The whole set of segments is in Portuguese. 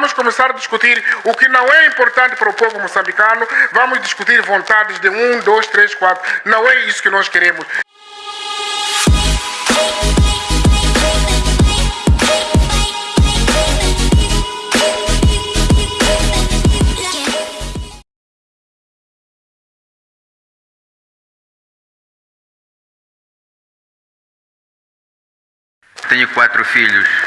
vamos começar a discutir o que não é importante para o povo moçambicano, vamos discutir vontades de um, dois, três, quatro. Não é isso que nós queremos. Tenho quatro filhos.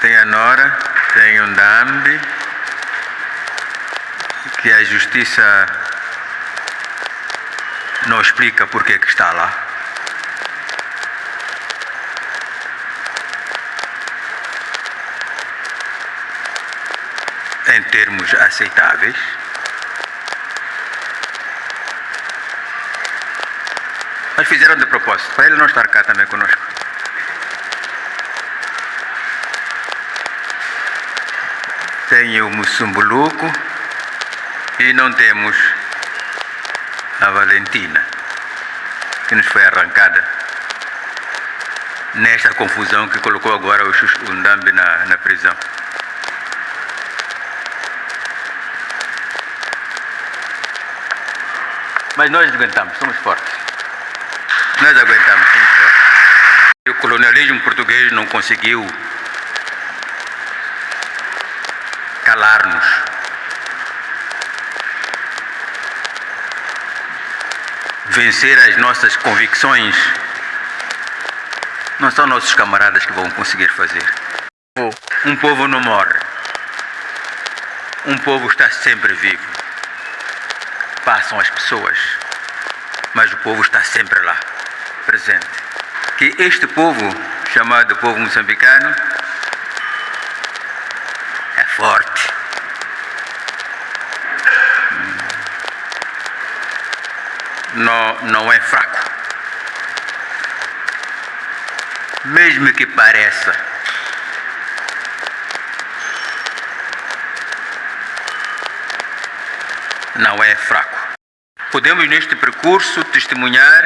Tenho a Nora, tenho um Dambi, que a justiça não explica por que está lá. Em termos aceitáveis. Mas fizeram de propósito, para ele não estar cá também conosco. Tem o Mussumbuluco e não temos a Valentina, que nos foi arrancada nesta confusão que colocou agora o Ndambi na, na prisão. Mas nós aguentamos, somos fortes. Nós aguentamos, somos fortes. O colonialismo português não conseguiu calar-nos. Vencer as nossas convicções não são nossos camaradas que vão conseguir fazer. Um povo não morre. Um povo está sempre vivo. Passam as pessoas, mas o povo está sempre lá, presente. Que este povo, chamado povo moçambicano, é forte. Não, não é fraco. Mesmo que pareça. Não é fraco. Podemos, neste percurso, testemunhar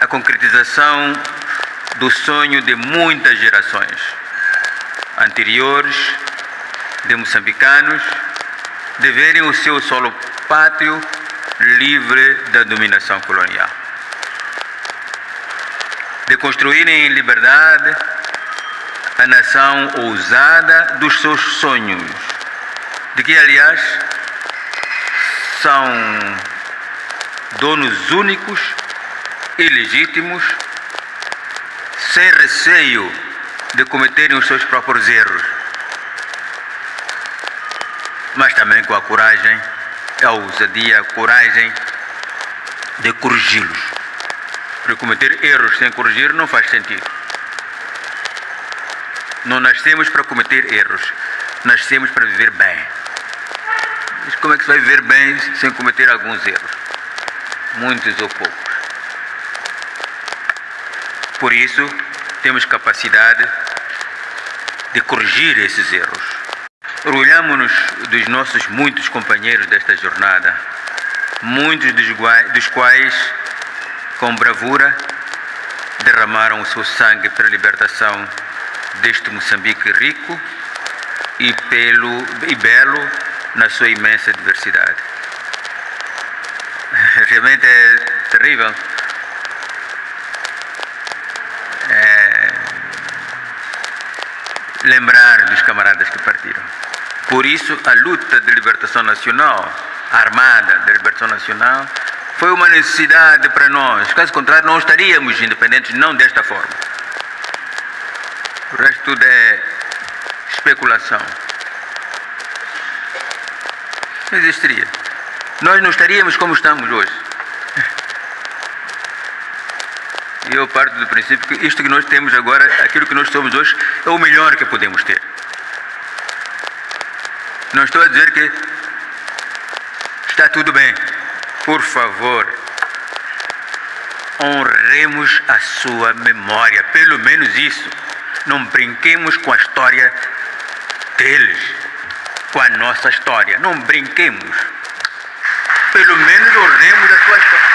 a concretização do sonho de muitas gerações anteriores de moçambicanos de verem o seu solo pátrio livre da dominação colonial. De construírem em liberdade a nação ousada dos seus sonhos, de que, aliás, são donos únicos e legítimos, sem receio de cometerem os seus próprios erros, mas também com a coragem, a ousadia, a coragem de corrigi-los. Porque cometer erros sem corrigir não faz sentido. Não nascemos para cometer erros, nascemos para viver bem. Mas como é que se vai viver bem sem cometer alguns erros? Muitos ou poucos. Por isso, temos capacidade de corrigir esses erros. Orgulhamos-nos dos nossos muitos companheiros desta jornada, muitos dos quais, com bravura, derramaram o seu sangue pela libertação deste Moçambique rico e, pelo, e belo na sua imensa diversidade. Realmente é terrível. Lembrar dos camaradas que partiram. Por isso, a luta de libertação nacional, armada de libertação nacional, foi uma necessidade para nós. Caso contrário, não estaríamos independentes, não desta forma. O resto tudo é especulação. Não existiria. Nós não estaríamos como estamos hoje. E eu parto do princípio que isto que nós temos agora, aquilo que nós somos hoje, é o melhor que podemos ter. Não estou a dizer que está tudo bem. Por favor, honremos a sua memória, pelo menos isso. Não brinquemos com a história deles, com a nossa história. Não brinquemos. Pelo menos honremos a sua história.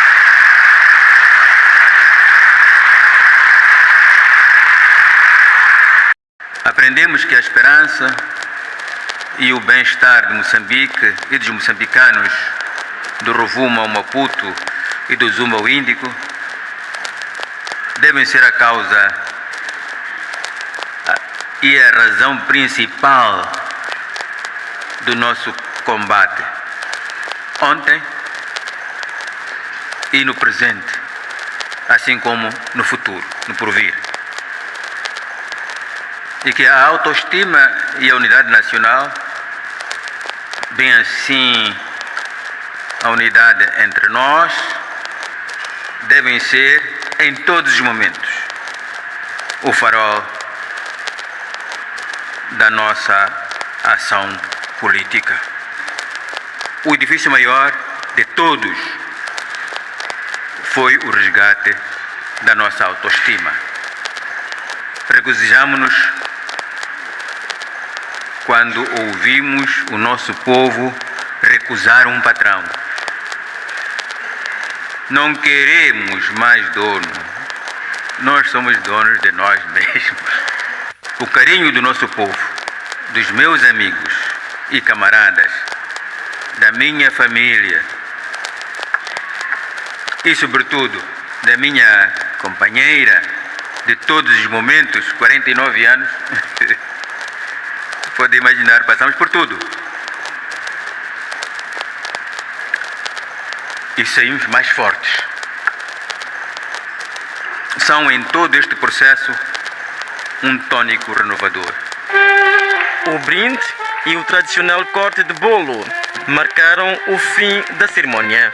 Aprendemos que a esperança e o bem-estar de Moçambique e dos moçambicanos do Rovuma ao Maputo e do Zumba ao Índico devem ser a causa e a razão principal do nosso combate. Ontem e no presente, assim como no futuro, no porvir. E que a autoestima e a unidade nacional, bem assim a unidade entre nós, devem ser em todos os momentos o farol da nossa ação política. O edifício maior de todos foi o resgate da nossa autoestima. Regozijamos-nos quando ouvimos o nosso povo recusar um patrão. Não queremos mais dono, nós somos donos de nós mesmos. O carinho do nosso povo, dos meus amigos e camaradas, da minha família e, sobretudo, da minha companheira de todos os momentos, 49 anos. Pode imaginar, passamos por tudo. E saímos mais fortes. São em todo este processo um tônico renovador. O brinde e o tradicional corte de bolo marcaram o fim da cerimônia.